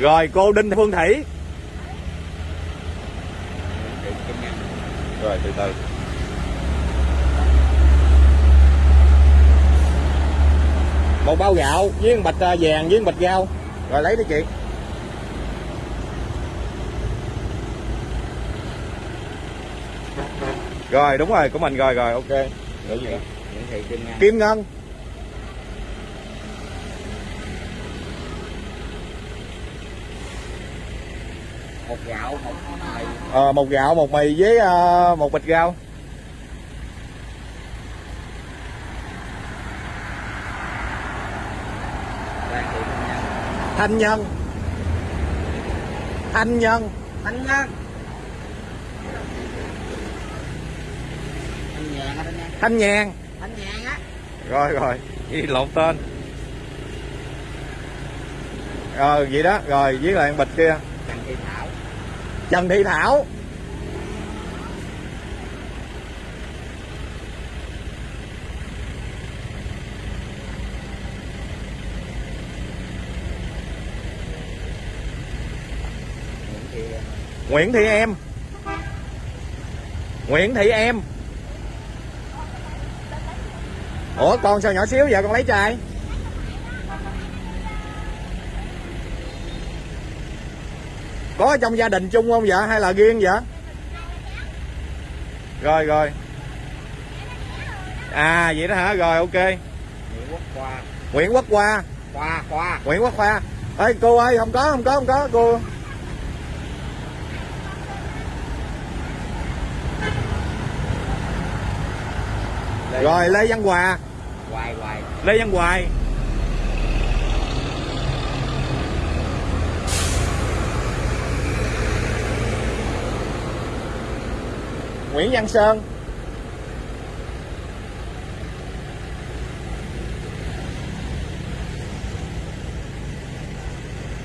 rồi cô đinh phương thủy. Rồi từ từ. Một bao gạo với một bịch à, vàng với một bịch rau. Rồi lấy đi chị. Rồi đúng rồi của mình. Rồi rồi ok. Gì? Thị Kim Ngân một gạo một mì. Ờ, một gạo một mì với à, một bịch rau. Thanh nhân. Thanh nhân. Thanh Ngân Thanh Nhàn Thanh nhàn. Á. Rồi rồi. Ghi lộn tên. Ờ vậy đó. Rồi với lại bịch kia. Trần Thị Thảo trần thị thảo. Nguyễn Thị em. Nguyễn thị em. Ủa, con sao nhỏ xíu vậy con lấy trai có trong gia đình chung không vậy? Hay là riêng vậy? Rồi rồi. À vậy đó hả? Rồi ok. Nguyễn Quốc Khoa. Nguyễn quốc hoa Khoa Khoa. Nguyễn quốc hoa ê cô ơi không có không có không có cô. Lê rồi lê văn hòa Hoài Hoài. Lê văn hoài nguyễn văn sơn.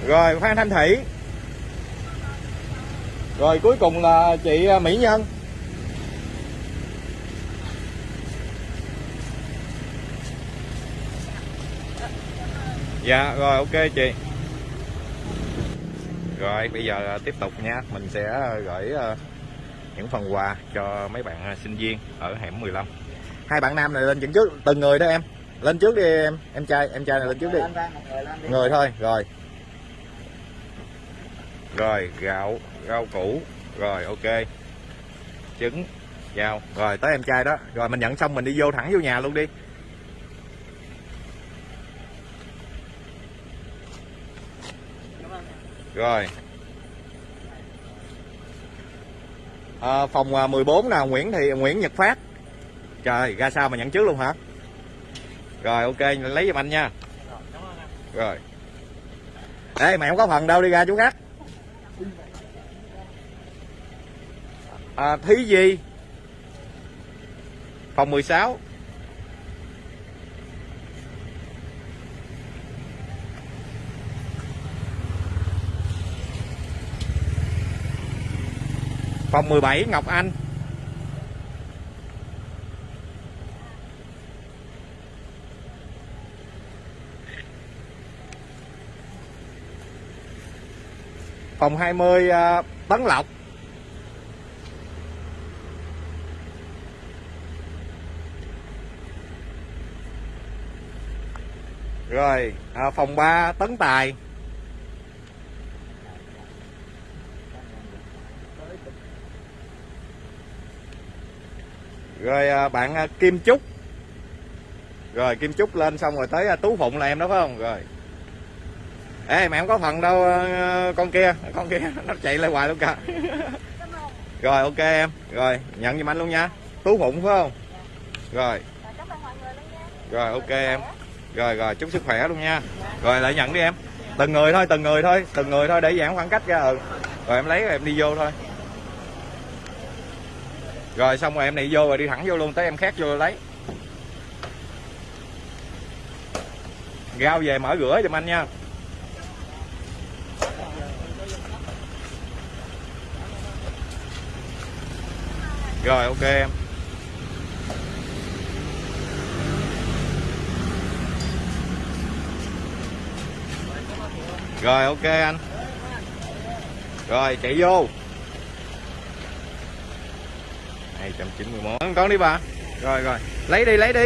Rồi, phan thanh thủy. Rồi, cuối cùng là chị à, mỹ nhân. Dạ rồi, ok chị. Rồi, bây giờ à, tiếp tục nha. Mình sẽ à, gửi những phần quà cho mấy bạn ờ, sinh viên ở hẻm 15 Hai bạn nam này lên dẫn trước Từng người đó em. Lên trước đi em Em trai em trai này lên trước đi. Người thôi rồi. Rồi gạo Rau củ Rồi ok. Trứng Dao. Rồi tới em trai đó. Rồi mình nhận xong mình đi vô thẳng vô nhà luôn đi. Rồi. Ờ, à, phòng 14 nè, Nguyễn thì Nguyễn Nhật Phát. Trời, ra sao mà nhận trước luôn hả? Rồi ok, lấy giùm anh nha. Rồi. Ê, mày không có phần đâu đi ra chú khác. À, Thí gì Phòng 16. Phòng 17 Ngọc Anh. Phòng 20 à, Tấn Lộc. Rồi à, Phòng 3 Tấn Tài. Rồi à, bạn à, Kim Trúc rồi, Kim Trúc lên xong rồi tới à, Tú Phụng là em đó, phải không? Rồi. Ê mẹ không có phần đâu con kia con kia, nó chạy lại hoài luôn cả rồi, ok em. Rồi, nhận giùm anh luôn nha. Tú Phụng, phải không? Rồi. Rồi, ok em. Rồi rồi, chúc sức khỏe luôn nha. Rồi, lại nhận đi em. Từng người thôi, từng người thôi, từng người thôi, để giãn khoảng cách ra ừ. Rồi, em lấy rồi em đi vô thôi rồi xong rồi em này vô rồi đi thẳng vô luôn, tới em khác vô lấy. Rau về mở rửa giùm anh nha. Rồi, ok em. Rồi, ok anh. Rồi, chạy vô. 291 con đi bà. Rồi rồi. Lấy đi lấy đi.